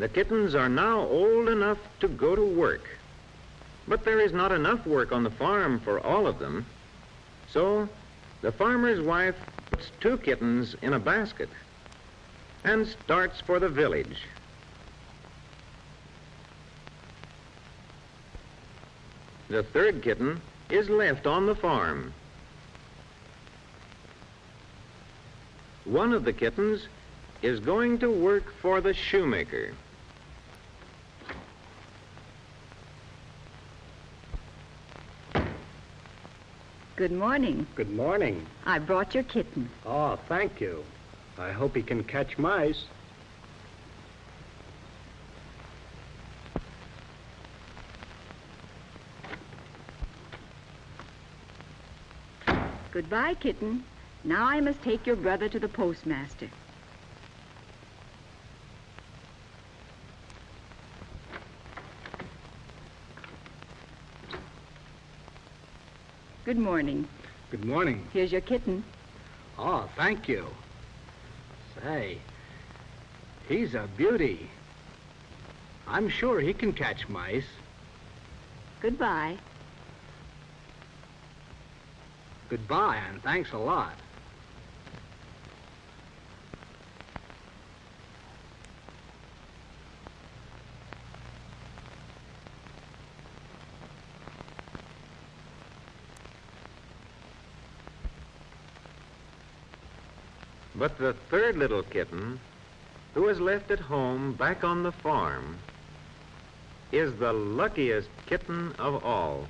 The kittens are now old enough to go to work. But there is not enough work on the farm for all of them. So the farmer's wife puts two kittens in a basket and starts for the village. The third kitten is left on the farm. One of the kittens is going to work for the shoemaker. Good morning. Good morning. I brought your kitten. Oh, thank you. I hope he can catch mice. Goodbye, kitten. Now I must take your brother to the postmaster. Good morning. Good morning. Here's your kitten. Oh, thank you. Say, he's a beauty. I'm sure he can catch mice. Goodbye. Goodbye, and thanks a lot. But the third little kitten, who is left at home back on the farm, is the luckiest kitten of all.